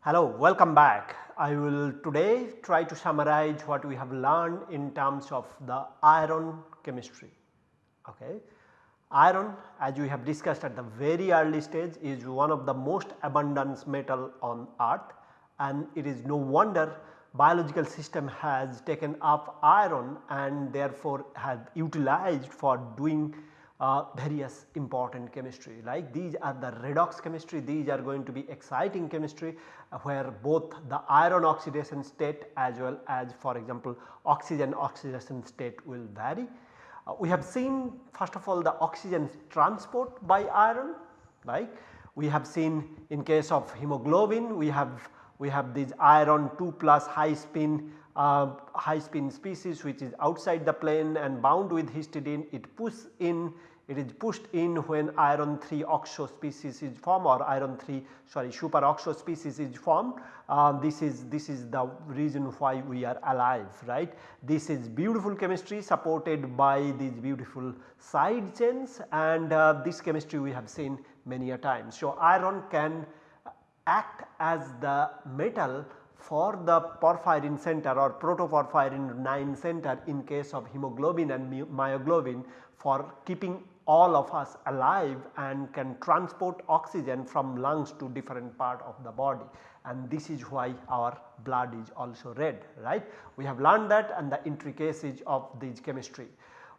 Hello, welcome back. I will today try to summarize what we have learned in terms of the iron chemistry. Okay. Iron as we have discussed at the very early stage is one of the most abundant metal on earth. And it is no wonder biological system has taken up iron and therefore has utilized for doing uh, various important chemistry. Like these are the redox chemistry. These are going to be exciting chemistry uh, where both the iron oxidation state as well as for example oxygen oxidation state will vary. Uh, we have seen first of all the oxygen transport by iron like We have seen in case of hemoglobin we have we have these iron 2 plus high spin uh, high spin species which is outside the plane and bound with histidine. It push in it is pushed in when iron 3 oxo species is formed or iron 3 sorry super oxo species is formed. Uh, this is this is the reason why we are alive right. This is beautiful chemistry supported by these beautiful side chains and uh, this chemistry we have seen many a time. So, iron can act as the metal for the porphyrin center or protoporphyrin 9 center in case of hemoglobin and myoglobin for keeping all of us alive and can transport oxygen from lungs to different part of the body and this is why our blood is also red right. We have learned that and the intricacies of this chemistry.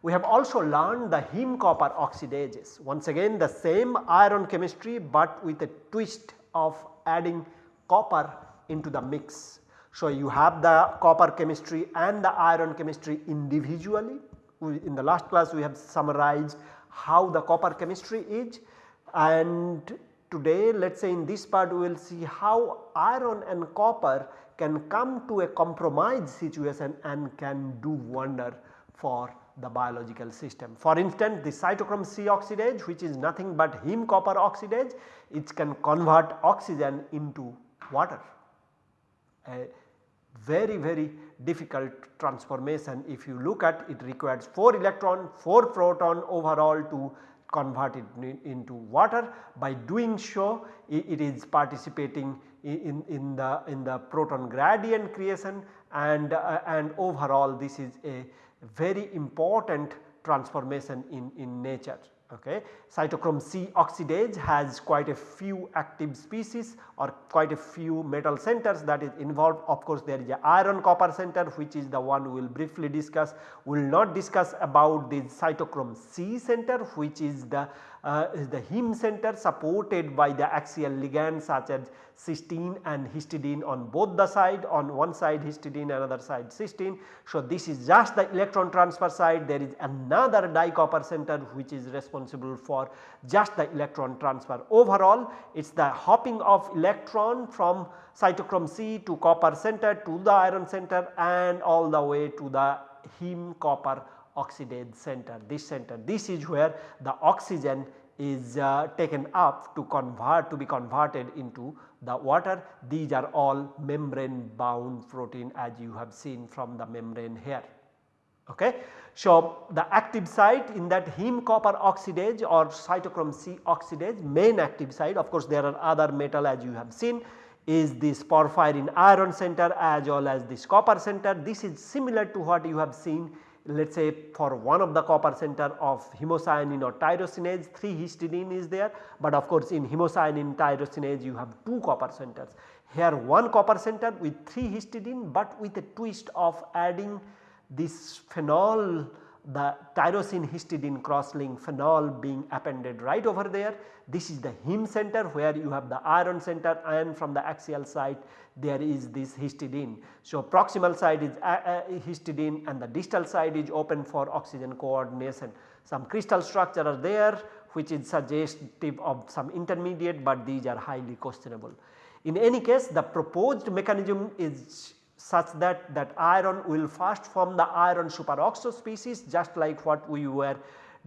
We have also learned the heme copper oxidases once again the same iron chemistry but with a twist of adding copper into the mix. So, you have the copper chemistry and the iron chemistry individually. In the last class we have summarized how the copper chemistry is and today let us say in this part we will see how iron and copper can come to a compromise situation and can do wonder for the biological system. For instance, the cytochrome C oxidase which is nothing but heme copper oxidase it can convert oxygen into water. A very very difficult transformation if you look at it requires 4 electron 4 proton overall to convert it into water. By doing so it is participating in, in the in the proton gradient creation and uh, and overall this is a very important transformation in, in nature. Okay. Cytochrome C oxidase has quite a few active species or quite a few metal centers that is involved. Of course, there is a iron copper center which is the one we will briefly discuss. We will not discuss about the cytochrome C center which is the uh, is the heme center supported by the axial ligands such as cysteine and histidine on both the side on one side histidine another side cysteine. So, this is just the electron transfer side there is another dicopper center which is responsible for just the electron transfer. Overall it is the hopping of electron from cytochrome C to copper center to the iron center and all the way to the heme copper oxidase center this center this is where the oxygen is uh, taken up to convert to be converted into the water these are all membrane bound protein as you have seen from the membrane here. Okay. So, the active site in that heme copper oxidase or cytochrome C oxidase main active site of course there are other metal as you have seen is this porphyrin iron center as well as this copper center this is similar to what you have seen let us say for one of the copper center of hemocyanin or tyrosinase 3 histidine is there, but of course in hemocyanin tyrosinase you have 2 copper centers. Here one copper center with 3 histidine, but with a twist of adding this phenol the tyrosine histidine crosslink phenol being appended right over there. This is the heme center where you have the iron center and from the axial side there is this histidine. So, proximal side is uh, uh, histidine and the distal side is open for oxygen coordination. Some crystal structure are there which is suggestive of some intermediate, but these are highly questionable. In any case the proposed mechanism is such that that iron will first form the iron superoxo species just like what we were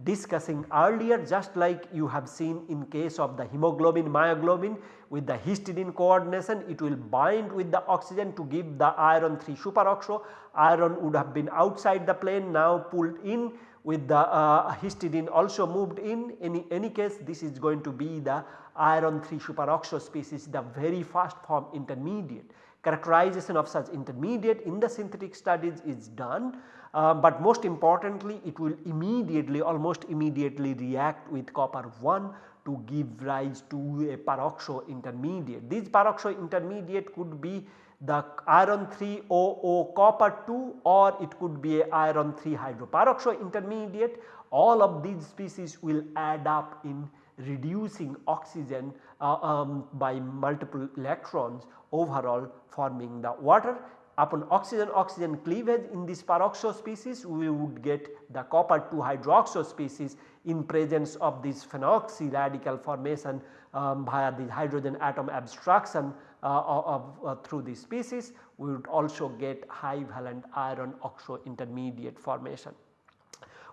discussing earlier just like you have seen in case of the hemoglobin myoglobin with the histidine coordination it will bind with the oxygen to give the iron 3 superoxo. Iron would have been outside the plane now pulled in with the uh, histidine also moved in any, any case this is going to be the iron 3 superoxo species the very first form intermediate. Characterization of such intermediate in the synthetic studies is done, uh, but most importantly it will immediately almost immediately react with copper 1 to give rise to a peroxo intermediate. These peroxo intermediate could be the iron 3 OO copper 2 or it could be a iron 3 hydroperoxo intermediate all of these species will add up in reducing oxygen uh, um, by multiple electrons overall forming the water. Upon oxygen oxygen cleavage in this peroxo species we would get the copper 2 hydroxo species in presence of this phenoxy radical formation um, via the hydrogen atom abstraction uh, of, uh, through this species we would also get high valent iron oxo intermediate formation.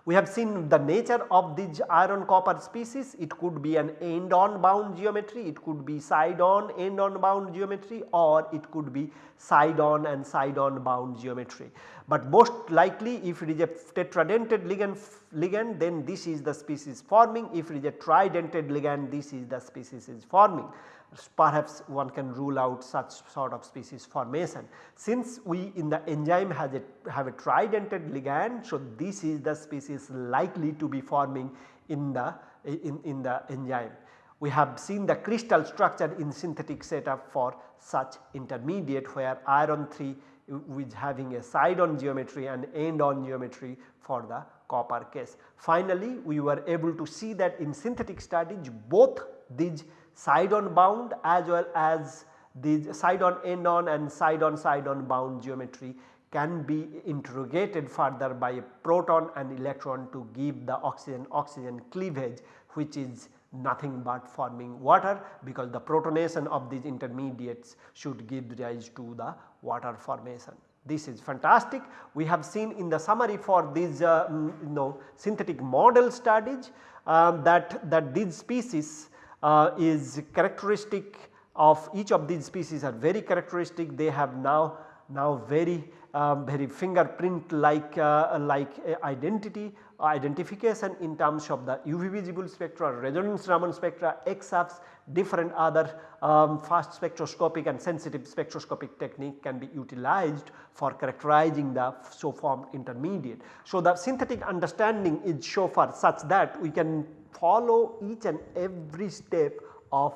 We have seen the nature of these iron copper species. It could be an end on bound geometry, it could be side on end on bound geometry or it could be side on and side on bound geometry. But most likely if it is a tetradentate ligand, ligand then this is the species forming. If it is a tridentate ligand this is the species is forming perhaps one can rule out such sort of species formation. Since we in the enzyme has a have a tridentate ligand so this is the species likely to be forming in the in, in the enzyme. We have seen the crystal structure in synthetic setup for such intermediate where iron 3 is having a side on geometry and end on geometry for the copper case. Finally, we were able to see that in synthetic studies both these side on bound as well as the side on end on and side on side on bound geometry can be interrogated further by a proton and electron to give the oxygen oxygen cleavage which is nothing but forming water because the protonation of these intermediates should give rise to the water formation. This is fantastic. We have seen in the summary for these uh, you know synthetic model studies um, that, that these species uh, is characteristic of each of these species are very characteristic they have now now very um, very fingerprint like uh, like identity identification in terms of the UV visible spectra, resonance Raman spectra, EXAFS, different other um, fast spectroscopic and sensitive spectroscopic technique can be utilized for characterizing the so formed intermediate. So, the synthetic understanding is so far such that we can follow each and every step of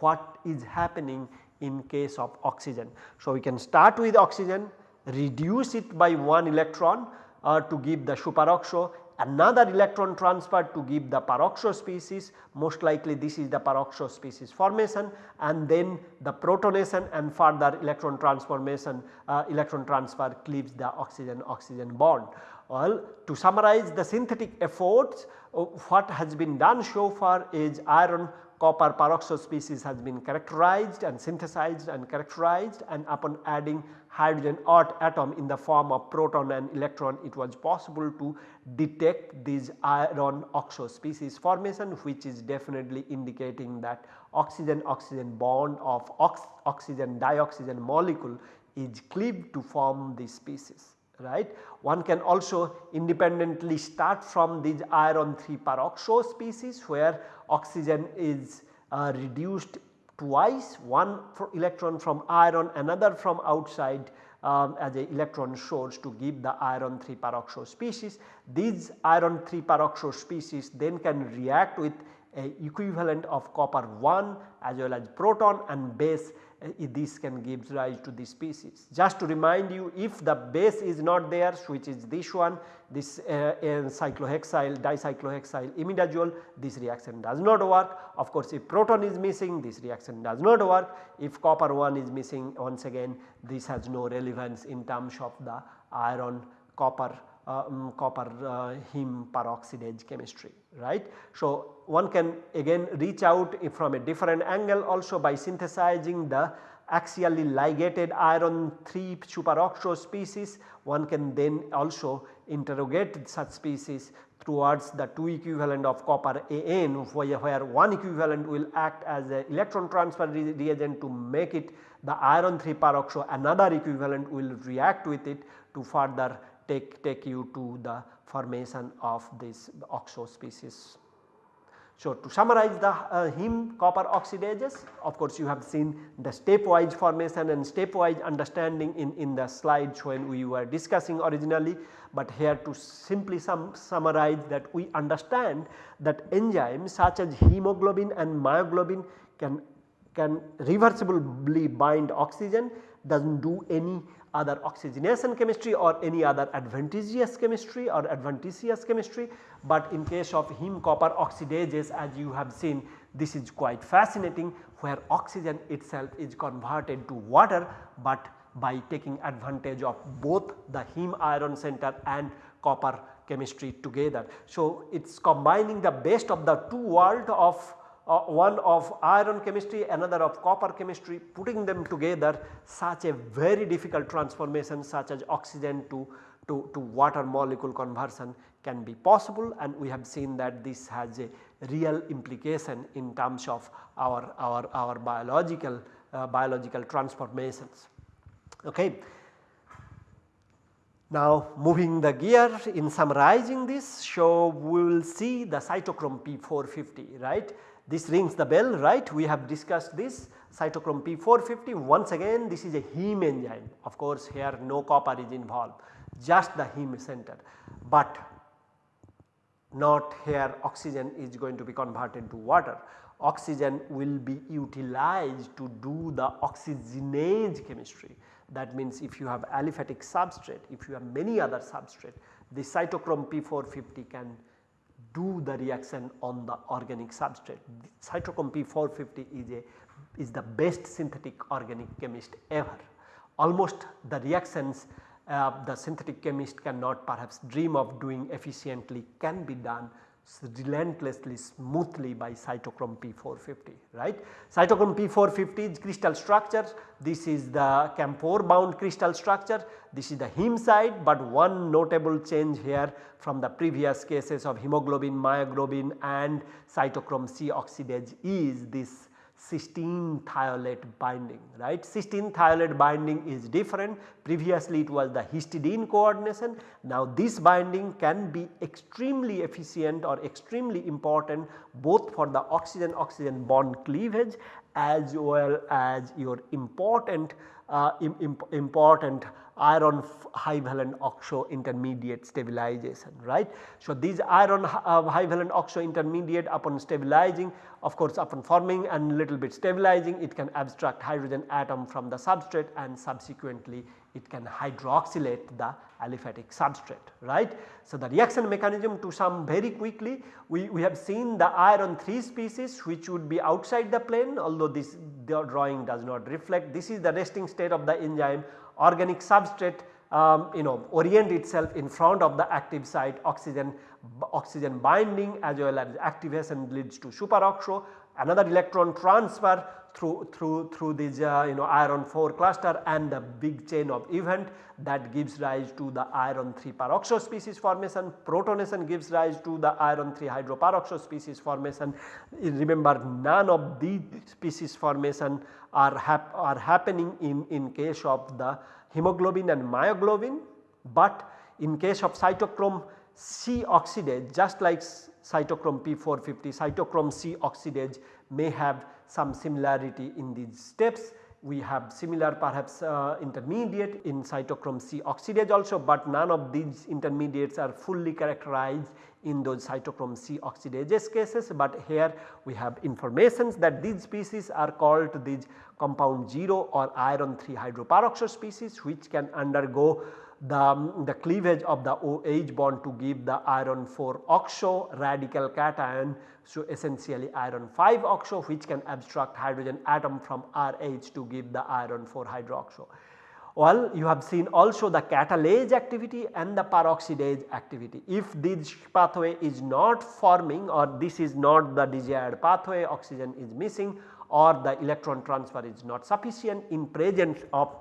what is happening in case of oxygen. So, we can start with oxygen, reduce it by 1 electron uh, to give the superoxo, another electron transfer to give the peroxo species most likely this is the peroxo species formation and then the protonation and further electron transformation uh, electron transfer cleaves the oxygen oxygen bond. Well, to summarize the synthetic efforts uh, what has been done so far is iron copper peroxo species has been characterized and synthesized and characterized and upon adding hydrogen atom in the form of proton and electron it was possible to detect these iron oxo species formation which is definitely indicating that oxygen oxygen bond of ox oxygen dioxygen molecule is cleaved to form this species right. One can also independently start from these iron 3 peroxo species where oxygen is uh, reduced twice one electron from iron another from outside um, as a electron source to give the iron 3 peroxo species. These iron 3 peroxo species then can react with a equivalent of copper 1 as well as proton and base uh, this can give rise to this species. Just to remind you if the base is not there which is this one this uh, cyclohexyl dicyclohexyl imidazole this reaction does not work. Of course, if proton is missing this reaction does not work if copper 1 is missing once again this has no relevance in terms of the iron copper um, copper uh, heme peroxidase chemistry right. So, one can again reach out from a different angle also by synthesizing the axially ligated iron 3 superoxo species one can then also interrogate such species towards the 2 equivalent of copper AN where, where one equivalent will act as a electron transfer re reagent to make it the iron 3 peroxo another equivalent will react with it to further take, take you to the formation of this oxo species. So, to summarize the uh, heme copper oxidases of course you have seen the stepwise formation and stepwise understanding in, in the slides when we were discussing originally, but here to simply sum, summarize that we understand that enzymes such as hemoglobin and myoglobin can, can reversibly bind oxygen does not do any other oxygenation chemistry or any other advantageous chemistry or adventitious chemistry, but in case of heme copper oxidases as you have seen this is quite fascinating where oxygen itself is converted to water, but by taking advantage of both the heme iron center and copper chemistry together. So, it is combining the best of the two world of uh, one of iron chemistry another of copper chemistry putting them together such a very difficult transformation such as oxygen to, to, to water molecule conversion can be possible and we have seen that this has a real implication in terms of our, our, our biological, uh, biological transformations. Okay. Now moving the gear in summarizing this so we will see the cytochrome P450 right this rings the bell right? We have discussed this. Cytochrome P450 once again this is a heme enzyme. Of course here no copper is involved just the heme center. But not here oxygen is going to be converted to water. Oxygen will be utilized to do the oxygenase chemistry. That means if you have aliphatic substrate if you have many other substrate the cytochrome P450 can do the reaction on the organic substrate. Cytochrome P450 is a is the best synthetic organic chemist ever. Almost the reactions uh, the synthetic chemist cannot perhaps dream of doing efficiently can be done relentlessly smoothly by cytochrome P450 right. Cytochrome P450 is crystal structure this is the camphor bound crystal structure this is the heme side but one notable change here from the previous cases of hemoglobin, myoglobin and cytochrome C oxidase is this cysteine thiolate binding right. Cysteine thiolate binding is different previously it was the histidine coordination now this binding can be extremely efficient or extremely important both for the oxygen oxygen bond cleavage as well as your important uh, Im important iron high valent oxo intermediate stabilization right. So, these iron uh, high valent oxo intermediate upon stabilizing of course upon forming and little bit stabilizing it can abstract hydrogen atom from the substrate and subsequently it can hydroxylate the aliphatic substrate right. So, the reaction mechanism to sum very quickly we, we have seen the iron 3 species which would be outside the plane although this drawing does not reflect this is the resting state of the enzyme organic substrate um, you know orient itself in front of the active site oxygen oxygen binding as well as activation leads to superoxo another electron transfer through through through this uh, you know iron 4 cluster and the big chain of event that gives rise to the iron 3 peroxo species formation. Protonation gives rise to the iron 3 hydroperoxo species formation. Remember none of these species formation are, hap are happening in, in case of the hemoglobin and myoglobin, but in case of cytochrome C oxidase just like cytochrome P450 cytochrome C oxidase may have some similarity in these steps. We have similar perhaps uh, intermediate in cytochrome C oxidase also, but none of these intermediates are fully characterized in those cytochrome C oxidases cases, but here we have informations that these species are called these compound 0 or iron 3 hydroperoxide species which can undergo the, um, the cleavage of the OH bond to give the iron 4 oxo radical cation. So, essentially iron 5 oxo which can abstract hydrogen atom from RH to give the iron 4 hydroxo. Well, you have seen also the catalase activity and the peroxidase activity. If this pathway is not forming or this is not the desired pathway, oxygen is missing or the electron transfer is not sufficient in presence of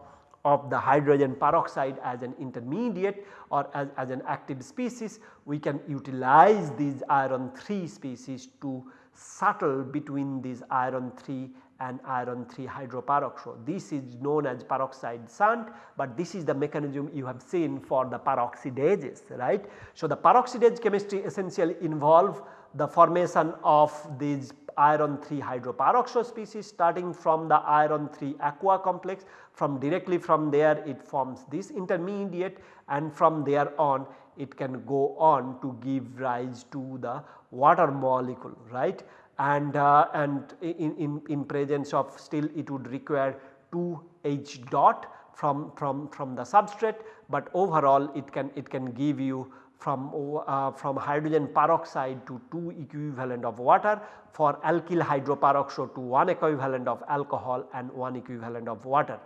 of the hydrogen peroxide as an intermediate or as, as an active species, we can utilize these iron 3 species to settle between these iron 3 and iron 3 hydroperoxide. This is known as peroxide shunt, but this is the mechanism you have seen for the peroxidases right. So, the peroxidase chemistry essentially involve the formation of these iron 3 hydroperoxide species starting from the iron 3 aqua complex. From directly from there it forms this intermediate and from there on it can go on to give rise to the water molecule right? And, uh, and in, in, in presence of still it would require 2 H dot from, from, from the substrate, but overall it can it can give you from, uh, from hydrogen peroxide to 2 equivalent of water for alkyl hydroperoxide to 1 equivalent of alcohol and 1 equivalent of water.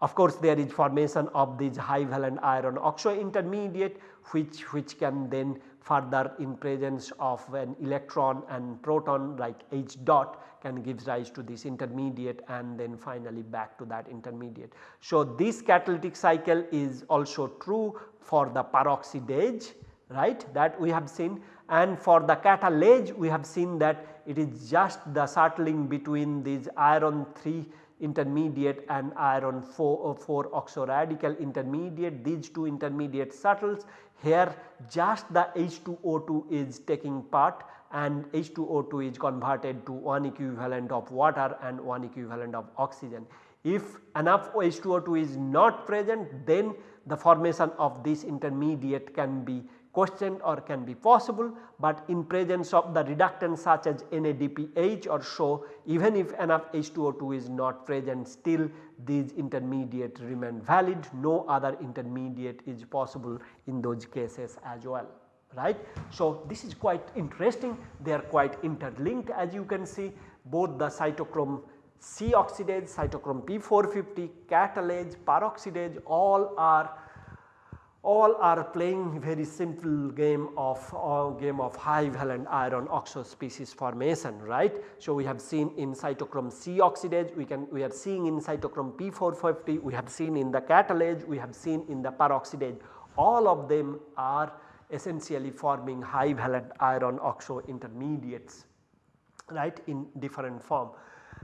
Of course, there is formation of this high valent iron oxo intermediate which, which can then further in presence of an electron and proton like H dot can gives rise to this intermediate and then finally back to that intermediate. So, this catalytic cycle is also true for the peroxidase right that we have seen and for the catalase we have seen that it is just the settling between these iron 3 intermediate and iron 4, uh, 4 oxoradical intermediate these two intermediate settles here just the H2O2 is taking part and H2O2 is converted to one equivalent of water and one equivalent of oxygen. If enough H2O2 is not present then the formation of this intermediate can be questioned or can be possible, but in presence of the reductants such as NADPH or so even if enough H2O2 is not present still these intermediate remain valid. No other intermediate is possible in those cases as well right. So, this is quite interesting. They are quite interlinked as you can see. Both the cytochrome C oxidase, cytochrome P450, catalase, peroxidase all are all are playing very simple game of uh, game of high valent iron oxo species formation right. So, we have seen in cytochrome C oxidase we can we are seeing in cytochrome P450 we have seen in the catalase we have seen in the peroxidase all of them are essentially forming high valent iron oxo intermediates right in different form.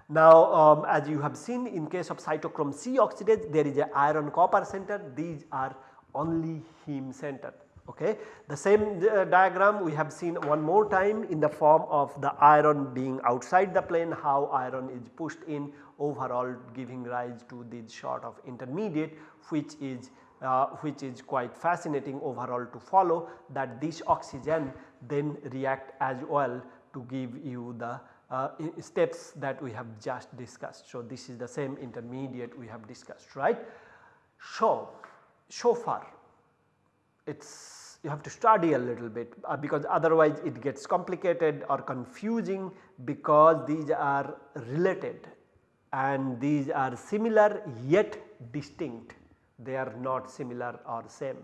Now, um, as you have seen in case of cytochrome C oxidase there is a iron copper center these are only heme center. Okay. The same uh, diagram we have seen one more time in the form of the iron being outside the plane how iron is pushed in overall giving rise to this sort of intermediate which is uh, which is quite fascinating overall to follow that this oxygen then react as well to give you the uh, steps that we have just discussed. So, this is the same intermediate we have discussed right. So, so far it is you have to study a little bit uh, because otherwise it gets complicated or confusing because these are related and these are similar yet distinct they are not similar or same.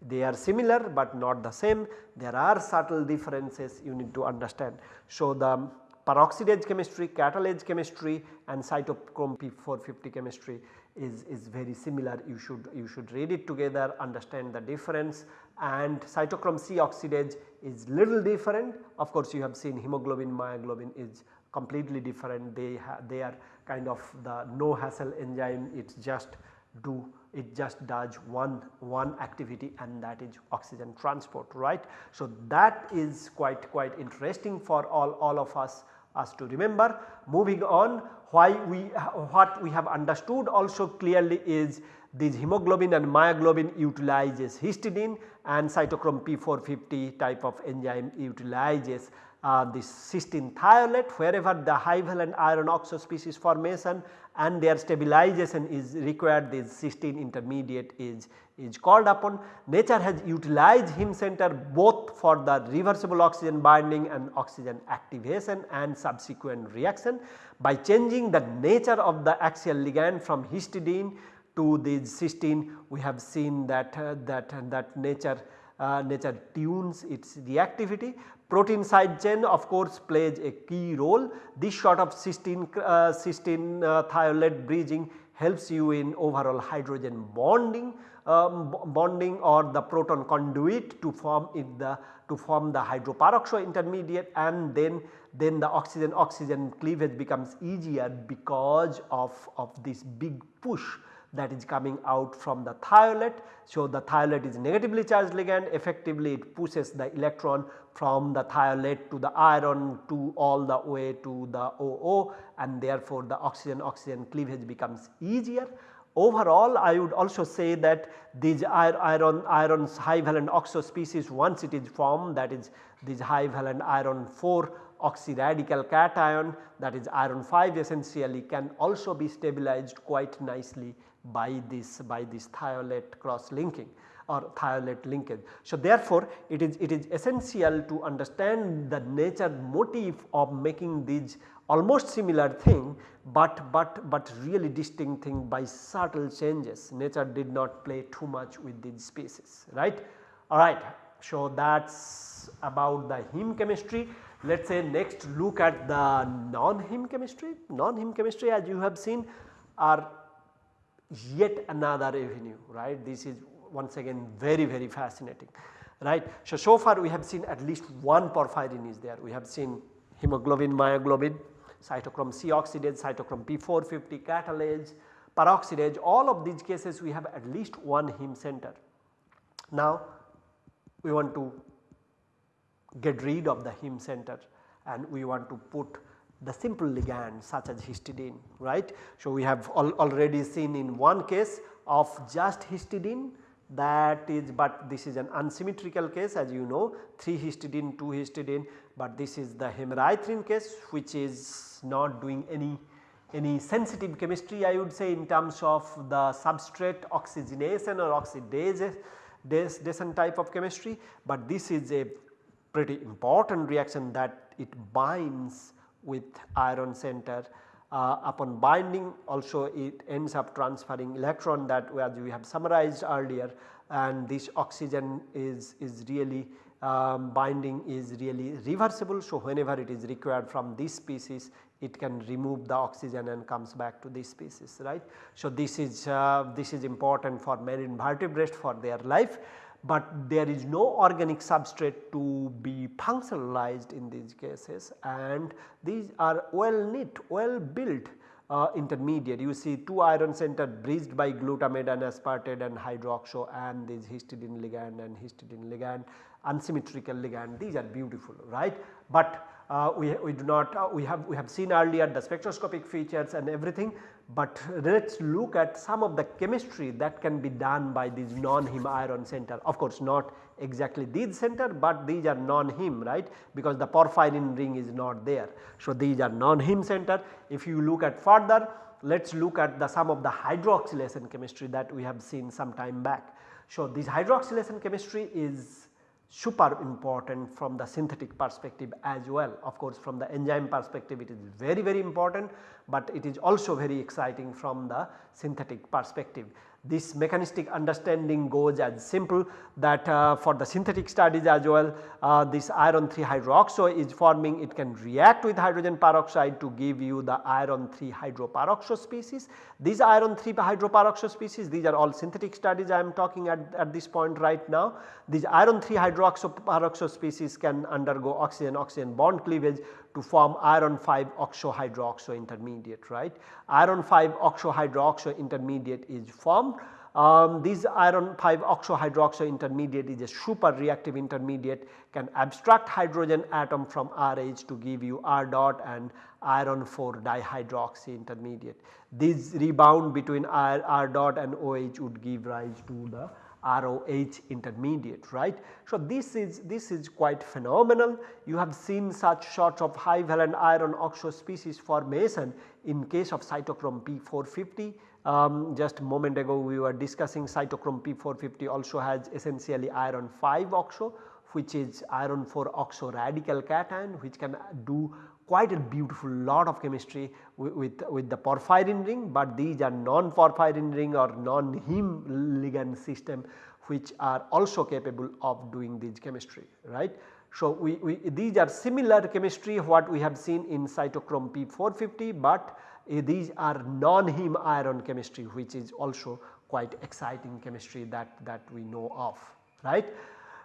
They are similar but not the same there are subtle differences you need to understand. So, the peroxidase chemistry, catalase chemistry and cytochrome P450 chemistry is, is very similar. You should you should read it together understand the difference. And cytochrome C oxidase is little different. Of course you have seen hemoglobin myoglobin is completely different. They they are kind of the no hassle enzyme. It just do it just does one one activity and that is oxygen transport right. So, that is quite quite interesting for all all of us us to remember. Moving on why we what we have understood also clearly is this hemoglobin and myoglobin utilizes histidine and cytochrome P450 type of enzyme utilizes uh, this cysteine thiolate wherever the high valent iron oxo species formation and their stabilization is required this cysteine intermediate is, is called upon. Nature has utilized heme center both for the reversible oxygen binding and oxygen activation and subsequent reaction by changing the nature of the axial ligand from histidine to the cysteine we have seen that uh, that that nature uh, nature tunes its reactivity. Protein side chain of course plays a key role. This sort of cysteine, uh, cysteine uh, thiolate bridging helps you in overall hydrogen bonding um, bonding or the proton conduit to form it the to form the hydroperoxo intermediate and then then the oxygen oxygen cleavage becomes easier because of, of this big push that is coming out from the thiolate. So, the thiolate is negatively charged ligand effectively it pushes the electron from the thiolate to the iron to all the way to the OO and therefore the oxygen oxygen cleavage becomes easier. Overall I would also say that these iron iron's high valent oxo species once it is formed that is this high valent iron 4 oxyradical cation that is iron 5 essentially can also be stabilized quite nicely by this by this thiolate cross linking or thiolate linkage. So, therefore, it is it is essential to understand the nature motive of making these almost similar thing, but but but really distinct thing by subtle changes nature did not play too much with these species right. Alright, so that is about the heme chemistry. Let us say next look at the non-heme chemistry. Non-heme chemistry as you have seen are yet another avenue right. This is once again very very fascinating right. So, so far we have seen at least one porphyrin is there. We have seen hemoglobin, myoglobin, cytochrome C oxidase, cytochrome P450, catalase, peroxidase all of these cases we have at least one heme center. Now we want to get rid of the heme center and we want to put the simple ligand such as histidine right. So, we have al already seen in one case of just histidine that is but this is an unsymmetrical case as you know 3 histidine 2 histidine but this is the hemerythrin case which is not doing any any sensitive chemistry I would say in terms of the substrate oxygenation or oxidation type of chemistry, but this is a pretty important reaction that it binds with iron center uh, upon binding also it ends up transferring electron that as we have summarized earlier and this oxygen is, is really um, binding is really reversible. So, whenever it is required from this species it can remove the oxygen and comes back to this species right. So, this is uh, this is important for marine vertebrates for their life but there is no organic substrate to be functionalized in these cases and these are well knit well built uh, intermediate you see 2 iron center bridged by glutamate and aspartate and hydroxo and these histidine ligand and histidine ligand unsymmetrical ligand these are beautiful right. But uh, we, we do not uh, we have we have seen earlier the spectroscopic features and everything but let us look at some of the chemistry that can be done by these non-heme iron center of course not exactly these center but these are non-heme right because the porphyrin ring is not there. So, these are non-heme center if you look at further let us look at the some of the hydroxylation chemistry that we have seen some time back. So, this hydroxylation chemistry is super important from the synthetic perspective as well. Of course, from the enzyme perspective it is very very important, but it is also very exciting from the synthetic perspective. This mechanistic understanding goes as simple that uh, for the synthetic studies as well uh, this iron 3 hydroxo is forming it can react with hydrogen peroxide to give you the iron 3 hydroperoxo species. These iron 3 hydroperoxo species these are all synthetic studies I am talking at, at this point right now. These iron 3 hydroxo peroxo species can undergo oxygen oxygen bond cleavage to form iron 5 oxo hydroxo intermediate right. Iron 5 oxo hydroxo intermediate is formed. Um, this iron 5 oxo hydroxo intermediate is a super reactive intermediate can abstract hydrogen atom from RH to give you R dot and iron 4 dihydroxy intermediate. This rebound between R, R dot and OH would give rise to the ROH intermediate right. So, this is this is quite phenomenal you have seen such sorts of high valent iron oxo species formation in case of cytochrome P450 um, just a moment ago we were discussing cytochrome P450 also has essentially iron 5 oxo which is iron 4 oxo radical cation which can do quite a beautiful lot of chemistry with, with, the porphyrin ring, but these are non-porphyrin ring or non-heme ligand system which are also capable of doing this chemistry right. So, we, we these are similar chemistry what we have seen in cytochrome P450, but uh, these are non-heme iron chemistry which is also quite exciting chemistry that, that we know of right.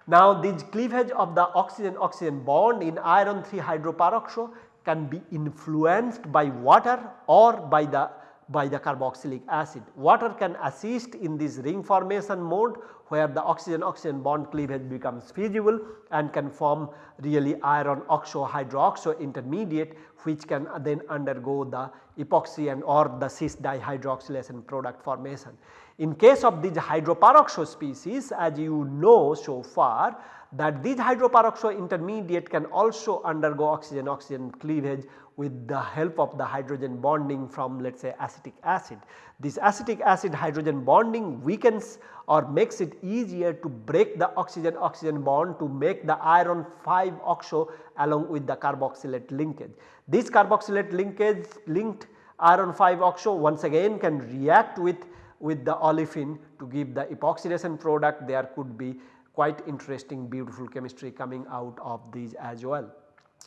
Now this cleavage of the oxygen oxygen bond in iron 3 hydroperoxo can be influenced by water or by the by the carboxylic acid. Water can assist in this ring formation mode where the oxygen oxygen bond cleavage becomes feasible and can form really iron oxo hydroxo intermediate which can then undergo the epoxy and or the cis dihydroxylation product formation. In case of these hydroperoxo species as you know so far that these hydroperoxo intermediate can also undergo oxygen oxygen cleavage with the help of the hydrogen bonding from let us say acetic acid. This acetic acid hydrogen bonding weakens or makes it easier to break the oxygen oxygen bond to make the iron 5 oxo along with the carboxylate linkage. This carboxylate linkage linked iron 5 oxo once again can react with with the olefin to give the epoxidation product there could be quite interesting beautiful chemistry coming out of these as well.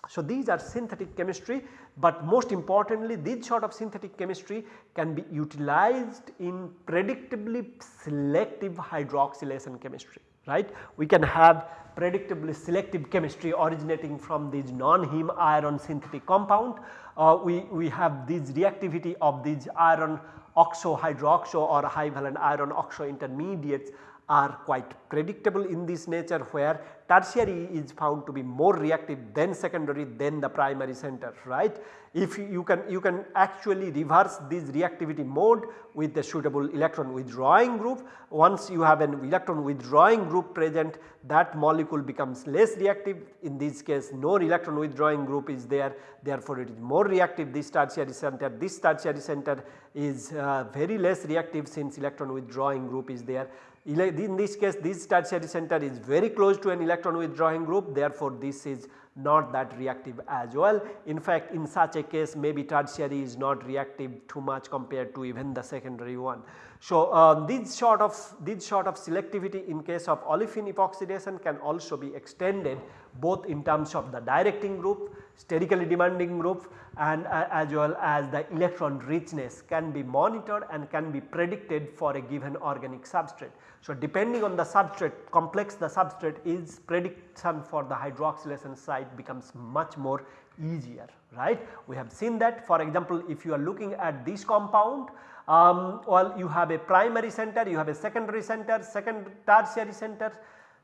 So, these are synthetic chemistry, but most importantly this sort of synthetic chemistry can be utilized in predictably selective hydroxylation chemistry right. We can have predictably selective chemistry originating from these non-heme iron synthetic compound. Uh, we, we have this reactivity of these iron oxo hydroxo or high valent iron oxo intermediates are quite predictable in this nature where tertiary is found to be more reactive than secondary than the primary center right. If you can you can actually reverse this reactivity mode with the suitable electron withdrawing group. Once you have an electron withdrawing group present that molecule becomes less reactive in this case no electron withdrawing group is there therefore it is more reactive this tertiary center this tertiary center is uh, very less reactive since electron withdrawing group is there in this case this tertiary center is very close to an electron withdrawing group. Therefore this is not that reactive as well. In fact in such a case maybe tertiary is not reactive too much compared to even the secondary one. So uh, this sort of this sort of selectivity in case of olefin epoxidation can also be extended both in terms of the directing group, sterically demanding group and uh, as well as the electron richness can be monitored and can be predicted for a given organic substrate. So, depending on the substrate complex the substrate is prediction for the hydroxylation site becomes much more easier right. We have seen that for example if you are looking at this compound um, well you have a primary center you have a secondary center second tertiary center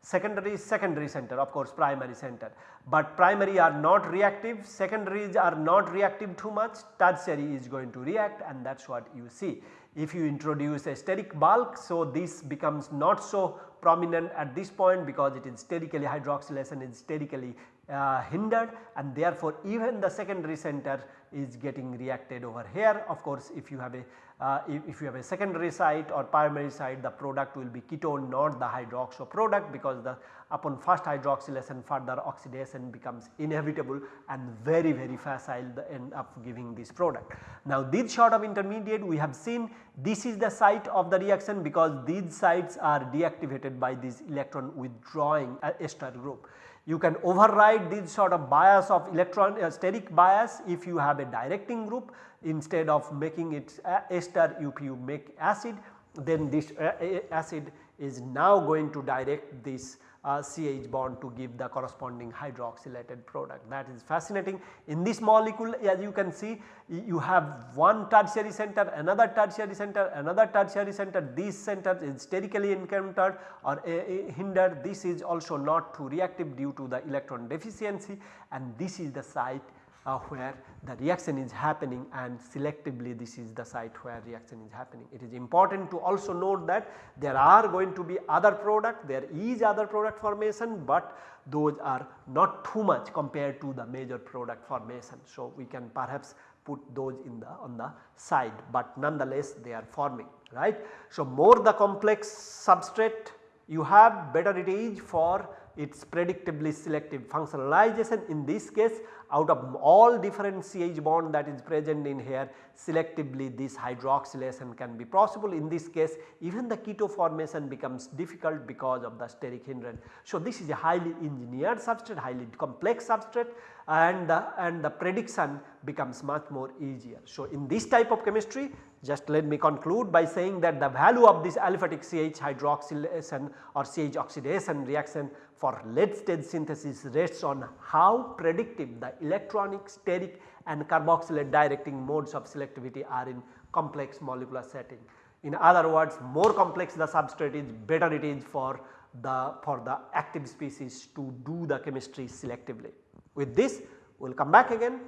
secondary secondary center of course primary center, but primary are not reactive secondaries are not reactive too much tertiary is going to react and that is what you see. If you introduce a steric bulk so this becomes not so prominent at this point because it is sterically hydroxylation is sterically uh, hindered and therefore even the secondary center is getting reacted over here. Of course, if you have a uh, if, you have a secondary site or primary site the product will be ketone not the hydroxo product because the upon first hydroxylation further oxidation becomes inevitable and very very facile the end up giving this product. Now this sort of intermediate we have seen this is the site of the reaction because these sites are deactivated by this electron withdrawing uh, ester group. You can override this sort of bias of electron uh, steric bias if you have a directing group. Instead of making it uh, ester if you make acid then this uh, acid is now going to direct this uh, CH bond to give the corresponding hydroxylated product. That is fascinating. In this molecule as you can see you have one tertiary center another tertiary center another tertiary center. These centers is sterically encountered or uh, uh, hindered. This is also not too reactive due to the electron deficiency and this is the site uh, where the reaction is happening and selectively this is the site where reaction is happening. It is important to also note that there are going to be other product, there is other product formation, but those are not too much compared to the major product formation. So, we can perhaps put those in the on the side, but nonetheless they are forming right. So, more the complex substrate you have better it is for its predictably selective functionalization in this case out of all different CH bond that is present in here selectively this hydroxylation can be possible in this case even the keto formation becomes difficult because of the steric hindrance. So, this is a highly engineered substrate highly complex substrate and the, and the prediction becomes much more easier. So, in this type of chemistry just let me conclude by saying that the value of this aliphatic CH hydroxylation or CH oxidation reaction for late stage synthesis rests on how predictive the electronic, steric and carboxylate directing modes of selectivity are in complex molecular setting. In other words more complex the substrate is better it is for the for the active species to do the chemistry selectively. With this we will come back again.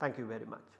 Thank you very much.